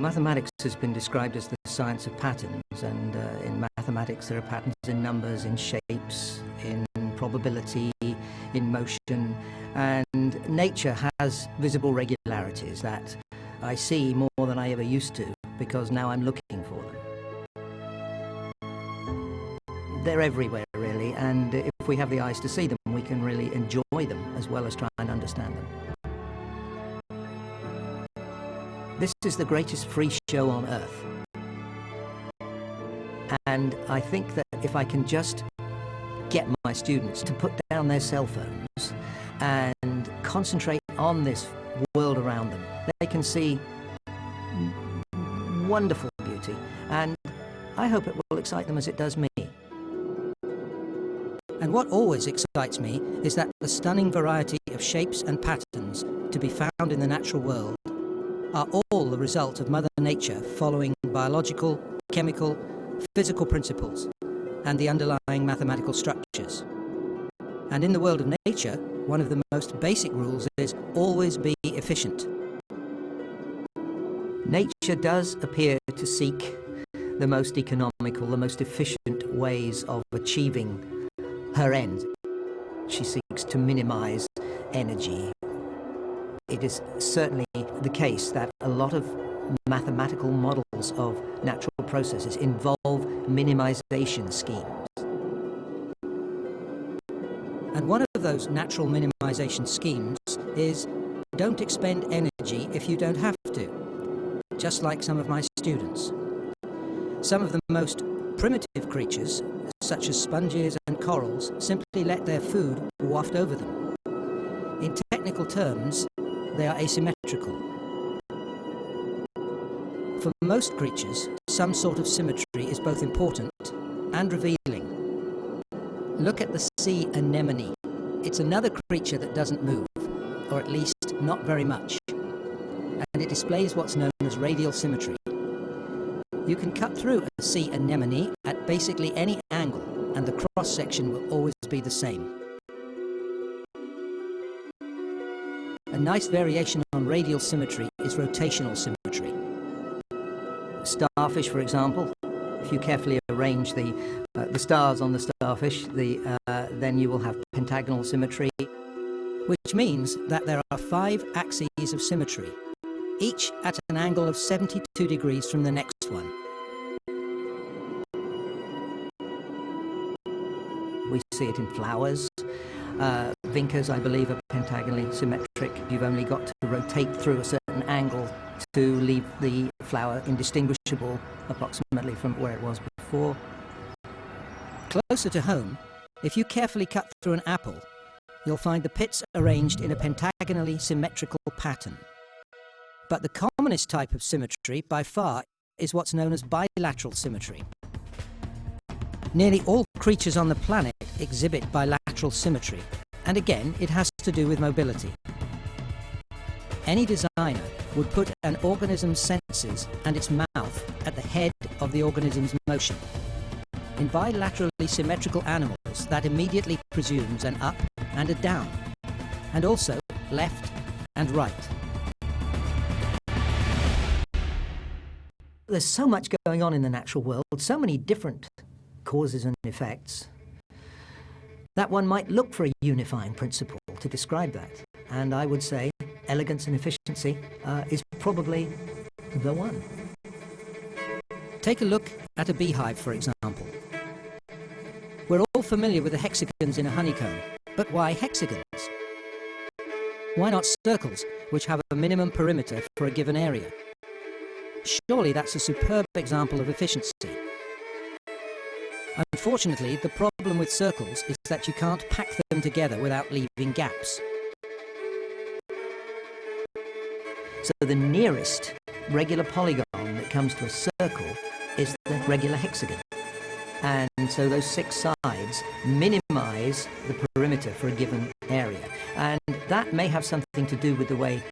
Mathematics has been described as the science of patterns, and uh, in mathematics there are patterns in numbers, in shapes, in probability, in motion, and nature has visible regularities that I see more than I ever used to because now I'm looking for them. They're everywhere really, and if we have the eyes to see them, we can really enjoy them as well as try and understand them. This is the greatest free show on earth. And I think that if I can just get my students to put down their cell phones and concentrate on this world around them, they can see wonderful beauty. And I hope it will excite them as it does me. And what always excites me is that the stunning variety of shapes and patterns to be found in the natural world are all the result of Mother Nature following biological, chemical, physical principles and the underlying mathematical structures. And in the world of nature, one of the most basic rules is always be efficient. Nature does appear to seek the most economical, the most efficient ways of achieving her ends. She seeks to minimize energy, it is certainly the case that a lot of mathematical models of natural processes involve minimization schemes. And one of those natural minimization schemes is don't expend energy if you don't have to, just like some of my students. Some of the most primitive creatures, such as sponges and corals, simply let their food waft over them. In technical terms, they are asymmetrical. For most creatures, some sort of symmetry is both important and revealing. Look at the sea anemone. It's another creature that doesn't move, or at least not very much. And it displays what's known as radial symmetry. You can cut through a sea anemone at basically any angle, and the cross-section will always be the same. Nice variation on radial symmetry is rotational symmetry. Starfish, for example, if you carefully arrange the, uh, the stars on the starfish, the, uh, then you will have pentagonal symmetry, which means that there are five axes of symmetry, each at an angle of 72 degrees from the next one. We see it in flowers, uh, vincas, I believe, are pentagonally symmetric. You've only got to rotate through a certain angle to leave the flower indistinguishable approximately from where it was before. Closer to home, if you carefully cut through an apple, you'll find the pits arranged in a pentagonally symmetrical pattern. But the commonest type of symmetry, by far, is what's known as bilateral symmetry. Nearly all creatures on the planet exhibit bilateral symmetry, and again, it has to do with mobility. Any designer would put an organism's senses and its mouth at the head of the organism's motion. In bilaterally symmetrical animals, that immediately presumes an up and a down, and also left and right. There's so much going on in the natural world, so many different causes and effects, that one might look for a unifying principle to describe that. And I would say elegance and efficiency uh, is probably the one. Take a look at a beehive, for example. We're all familiar with the hexagons in a honeycomb, but why hexagons? Why not circles, which have a minimum perimeter for a given area? Surely that's a superb example of efficiency. Unfortunately, the problem with circles is that you can't pack them together without leaving gaps. So the nearest regular polygon that comes to a circle is the regular hexagon. And so those six sides minimize the perimeter for a given area. And that may have something to do with the way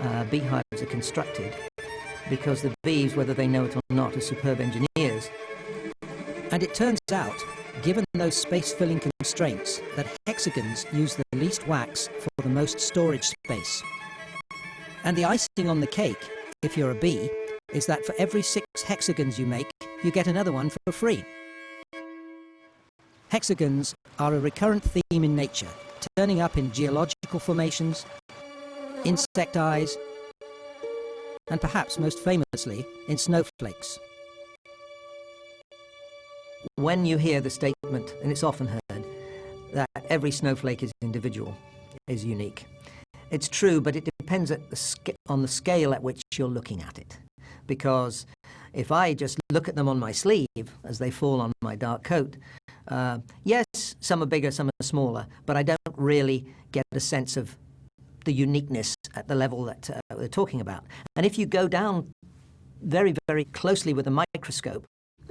uh, beehives are constructed, because the bees, whether they know it or not, are superb engineers, and it turns out, given those space-filling constraints, that hexagons use the least wax for the most storage space. And the icing on the cake, if you're a bee, is that for every six hexagons you make, you get another one for free. Hexagons are a recurrent theme in nature, turning up in geological formations, insect eyes, and perhaps most famously in snowflakes. When you hear the statement, and it's often heard, that every snowflake is individual, is unique. It's true, but it depends the on the scale at which you're looking at it. Because if I just look at them on my sleeve as they fall on my dark coat, uh, yes, some are bigger, some are smaller, but I don't really get a sense of the uniqueness at the level that uh, we're talking about. And if you go down very, very closely with a microscope,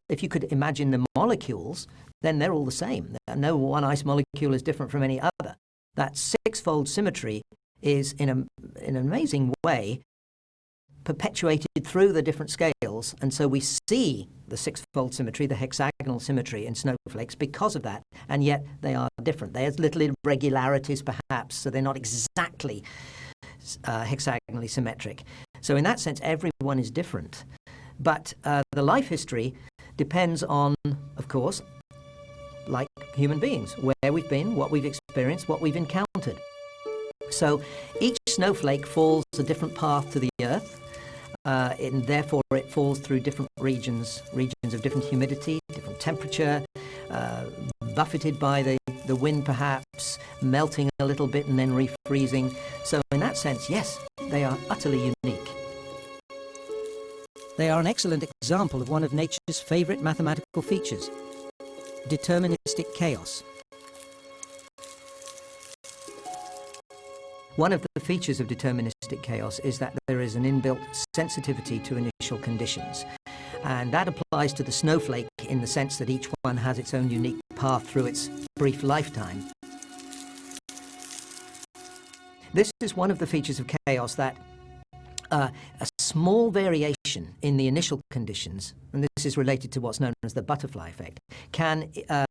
if you could imagine the molecules, then they're all the same. No one ice molecule is different from any other. That six-fold symmetry is, in, a, in an amazing way, perpetuated through the different scales. And so we see the six-fold symmetry, the hexagonal symmetry in snowflakes because of that. And yet they are different. There's little irregularities perhaps, so they're not exactly uh, hexagonally symmetric. So in that sense, everyone is different. But uh, the life history depends on, of course, like human beings, where we've been, what we've experienced, what we've encountered. So each snowflake falls a different path to the Earth, uh, and therefore it falls through different regions, regions of different humidity, different temperature, uh, buffeted by the, the wind perhaps, melting a little bit and then refreezing. So in that sense, yes, they are utterly unique. They are an excellent example of one of nature's favourite mathematical features, deterministic chaos. One of the features of deterministic chaos is that there is an inbuilt sensitivity to initial conditions. And that applies to the snowflake in the sense that each one has its own unique path through its brief lifetime. This is one of the features of chaos that uh, small variation in the initial conditions, and this is related to what's known as the butterfly effect, can uh,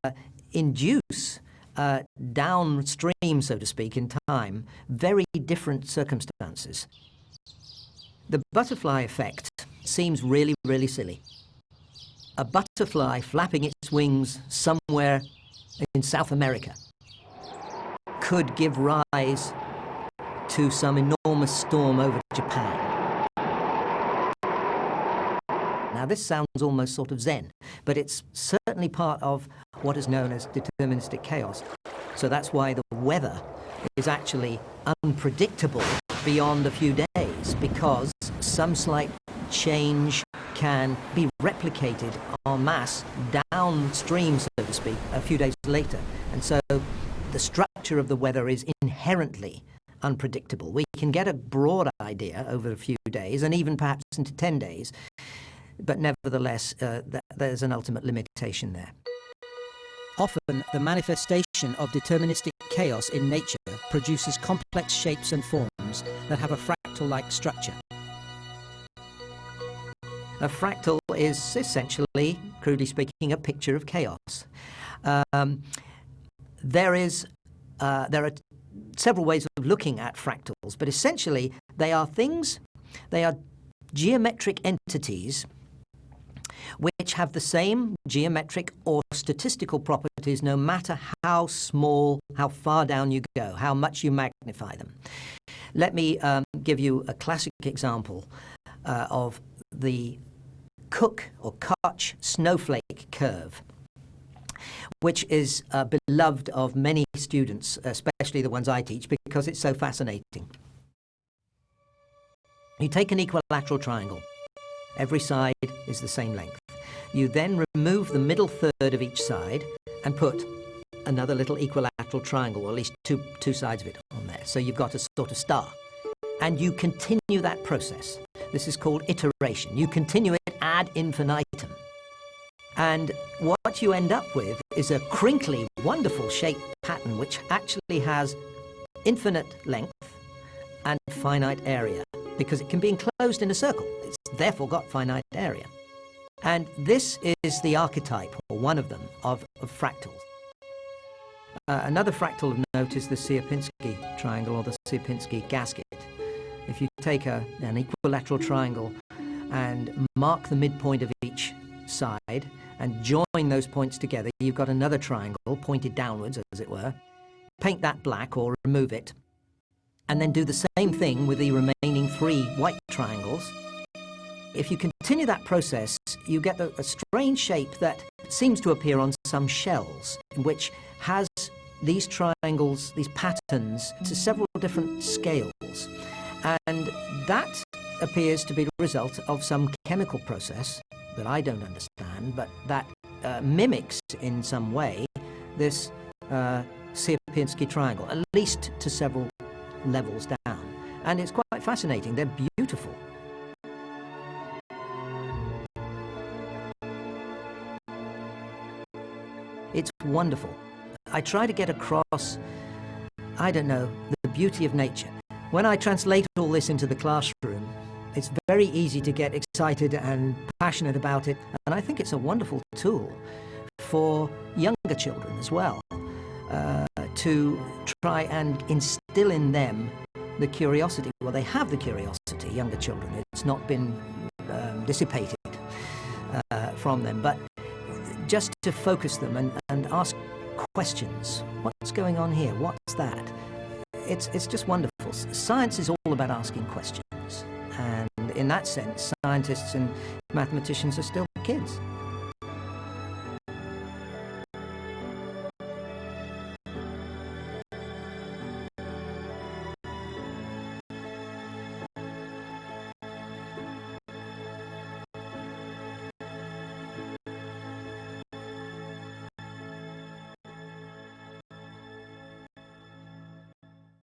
induce uh, downstream, so to speak, in time, very different circumstances. The butterfly effect seems really, really silly. A butterfly flapping its wings somewhere in South America could give rise to some enormous storm over Japan. Now this sounds almost sort of Zen, but it's certainly part of what is known as deterministic chaos. So that's why the weather is actually unpredictable beyond a few days because some slight change can be replicated en masse downstream, so to speak, a few days later. And so the structure of the weather is inherently unpredictable. We can get a broad idea over a few days and even perhaps into 10 days, but nevertheless, uh, th there's an ultimate limitation there. Often, the manifestation of deterministic chaos in nature produces complex shapes and forms that have a fractal-like structure. A fractal is essentially, crudely speaking, a picture of chaos. Um, there is, uh, there are several ways of looking at fractals, but essentially they are things, they are geometric entities which have the same geometric or statistical properties no matter how small, how far down you go, how much you magnify them. Let me um, give you a classic example uh, of the Cook or Koch snowflake curve which is uh, beloved of many students, especially the ones I teach, because it's so fascinating. You take an equilateral triangle. Every side is the same length. You then remove the middle third of each side and put another little equilateral triangle, or at least two, two sides of it on there. So you've got a sort of star. And you continue that process. This is called iteration. You continue it ad infinitum. And what you end up with is a crinkly, wonderful shape pattern which actually has infinite length and finite area because it can be enclosed in a circle. It's therefore got finite area. And this is the archetype, or one of them, of, of fractals. Uh, another fractal of note is the Sierpinski triangle or the Sierpinski gasket. If you take a, an equilateral triangle and mark the midpoint of each side and join those points together, you've got another triangle pointed downwards, as it were. Paint that black or remove it, and then do the same thing with the remaining three white triangles. If you continue that process, you get a, a strange shape that seems to appear on some shells, which has these triangles, these patterns, to several different scales. And that appears to be the result of some chemical process that I don't understand, but that uh, mimics in some way this uh, Sierpinski triangle, at least to several levels down. And it's quite fascinating. They're beautiful. It's wonderful. I try to get across, I don't know, the beauty of nature. When I translate all this into the classroom, it's very easy to get excited and passionate about it, and I think it's a wonderful tool for younger children as well, uh, to try and instill in them the curiosity. Well, they have the curiosity, younger children. It's not been um, dissipated uh, from them, but just to focus them and, and ask questions. What's going on here? What's that? It's, it's just wonderful. Science is all about asking questions. And in that sense, scientists and mathematicians are still kids.